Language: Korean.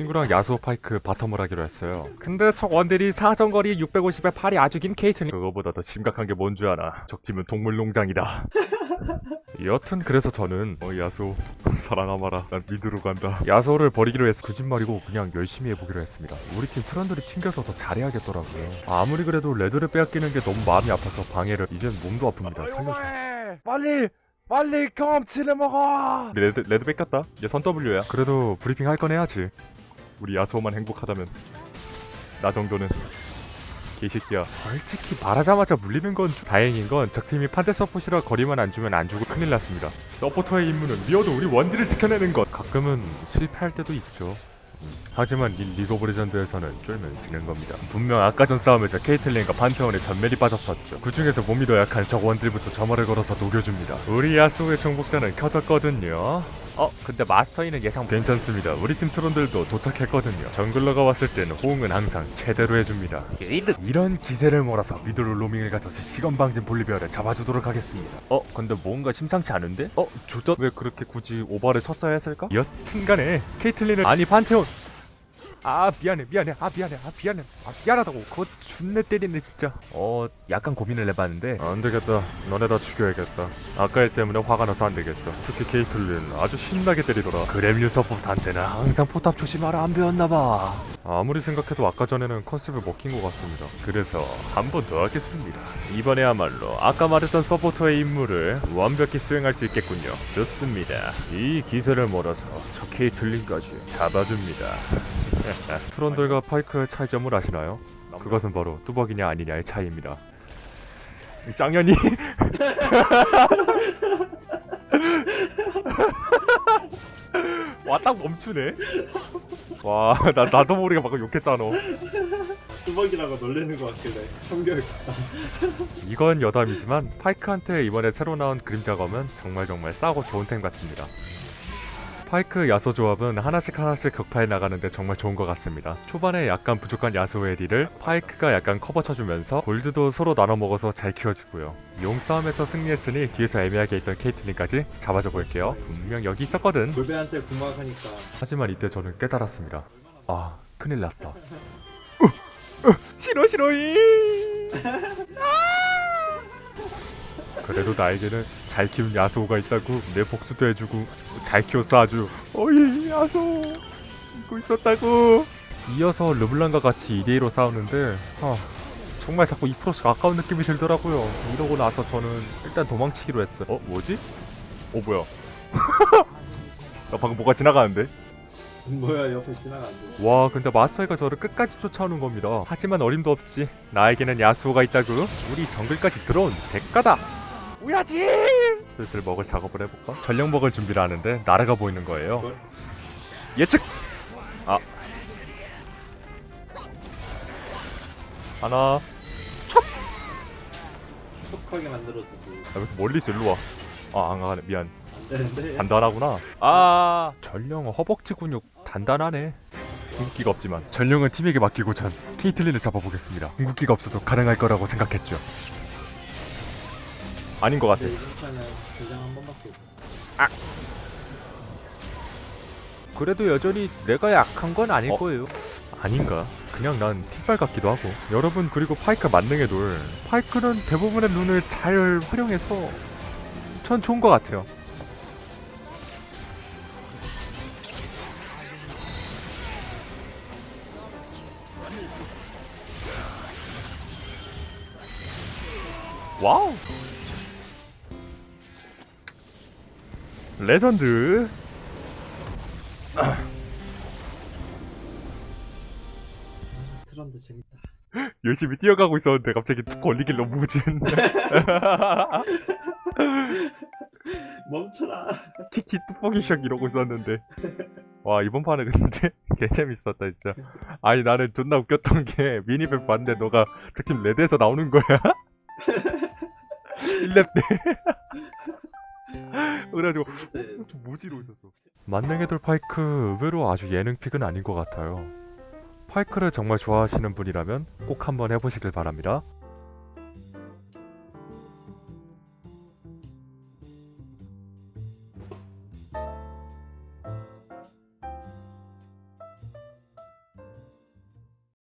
친구랑 야스오 파이크 bottom을 하기로 했어요. 근데 저 원딜이 사정거리 650에 팔이 아주 긴 케이틀린. 그거보다 더 심각한 게 뭔줄 알아 적팀은 동물농장이다. 여튼 그래서 저는 어 야스오 사랑하마라. 난 mid로 간다. 야스오를 버리기로 해서 거짓말이고 그냥 열심히 해보기로 했습니다. 우리 팀 트런들이 튕겨서 더 잘해야겠더라고요. 아무리 그래도 red를 빼앗기는 게 너무 마음이 아파서 방해를 이젠 몸도 아픕니다. 살려줘. 빨리! 빨리 경험치를 먹어! red, red 뺏겼다? 얘 선 W야? 그래도 브리핑 할 건 해야지 우리 야스오만 행복하다면 나 정도는 개새끼야 솔직히 말하자마자 물리는 건 다행인 건 적팀이 판테 서폿이라 거리만 안 주면 안 주고 큰일 났습니다 서포터의 임무는 미워도 우리 원딜을 지켜내는 것 가끔은 실패할 때도 있죠 하지만 이 리그 오브 레전드에서는 쫄면 지는 겁니다. 분명 아까 전 싸움에서 케이틀린과 판테온에 점멸이 빠졌었죠. 그 중에서 몸이 더 약한 적 원딜부터 점화를 걸어서 녹여줍니다. 우리 야스오의 정복자는 켜졌거든요. 어, 근데 마스터이는 예상 괜찮습니다. 우리 팀 트론들도 도착했거든요. 정글러가 왔을 때는 호응은 항상 최대로 해줍니다. 이런 기세를 몰아서 미드로 로밍을 가서 시간 방진 볼리비아를 잡아주도록 하겠습니다. 어, 근데 뭔가 심상치 않은데? 어, 조졌? 왜 그렇게 굳이 오버를 쳤어야 했을까? 여튼간에 케이틀린은 아니 판테온 아 미안해 미안해. 아 미안해 아 미안해. 아 미안하다고. 그거 준내 때리네 진짜. 어 약간 고민을 해봤는데. 안되겠다. 너네 다 죽여야겠다. 아까 일 때문에 화가 나서 안되겠어. 특히 케이틀린. 아주 신나게 때리더라. grab류 support한테는 항상 포탑 조심하라 안 배웠나봐. 아무리 생각해도 아까 전에는 컨셉을 먹힌 것 같습니다. 그래서 한 번 더 하겠습니다. 이번에야말로 아까 말했던 서포터의 임무를 완벽히 수행할 수 있겠군요. 좋습니다. 이 기세를 몰아서 저 케이틀린까지 잡아줍니다 트런들과 파이크의 차이점을 아시나요? 그것은 바로 뚜벅이냐 아니냐의 차이입니다. 쌍년이 와 딱 멈추네. 와 나 나도 모르게 방금 욕했잖아. 뚜벅이라고 놀래는 것 같길래 참교육 이건 여담이지만 파이크한테 이번에 새로 나온 그림자 검은 정말 정말 싸고 좋은 템 같습니다. 파이크 야소 조합은 하나씩 하나씩 격파해 나가는데 정말 좋은 것 같습니다. 초반에 약간 부족한 야소의 딜을 파이크가 약간 커버 쳐주면서 골드도 서로 나눠 먹어서 잘 키워주고요. 용 싸움에서 승리했으니 뒤에서 애매하게 있던 케이틀린까지 잡아줘 볼게요. 분명 여기 있었거든. 골배한테 구막하니까 하지만 이때 저는 깨달았습니다. 아 큰일 났다. 어, 어, 싫어 싫어이. 그래도 나에게는 잘 키운 야소가 있다고 내 복수도 해주고 잘 키웠어 아주. 어이 야소 이거 있었다고. 이어서 르블랑과 같이 2대2로 싸우는데 아, 정말 자꾸 2%씩 아까운 느낌이 들더라고요. 이러고 나서 저는 일단 도망치기로 했어요. 어 뭐지? 어 뭐야? 나 방금 뭐가 지나가는데? 뭐야 옆에 지나간대 와 근데 마스터가 저를 끝까지 쫓아오는 겁니다. 하지만 어림도 없지. 나에게는 야수가 있다고. 우리 정글까지 들어온 대가다 우야지! 슬슬 먹을 작업을 해볼까? 전력 먹을 준비를 하는데 나라가 보이는 거예요? 예측! 아. 하나. 촉하게 만들어주지 아, 왜 이렇게 멀리 있어 일로 와 아 안 가네. 미안. 안되는데. 단단하구나. 아. 전령 허벅지 근육 단단하네. 궁극기가 없지만 전령은 팀에게 맡기고 전 케이틀린을 잡아보겠습니다. 궁극기가 없어도 가능할 거라고 생각했죠 아닌 것 같아. 없어 그래도 여전히 내가 약한 건 아닐 거예요. 아닌가? 그냥 난 틱발 같기도 하고. 여러분 그리고 파이크 만능의 돌. 파이크는 대부분의 눈을 잘 활용해서 전 좋은 것 같아요. 와우 레전드. 트런드 재밌다. 열심히 뛰어가고 있었는데 갑자기 툭 걸리길 너무 무진 멈춰라. 키키 뚜벅이샥 이러고 있었는데. 와 이번 판은 근데 개 재밌었다 진짜. 아니 나는 존나 웃겼던 게 미니맵 봤는데 너가 특히 레드에서 나오는 거야? 1렙 때 그래가지고 네. 좀 무지로 있었어 만능의 돌 파이크 의외로 아주 예능 픽은 아닌 것 같아요 파이크를 정말 좋아하시는 분이라면 꼭 한번 해보시길 바랍니다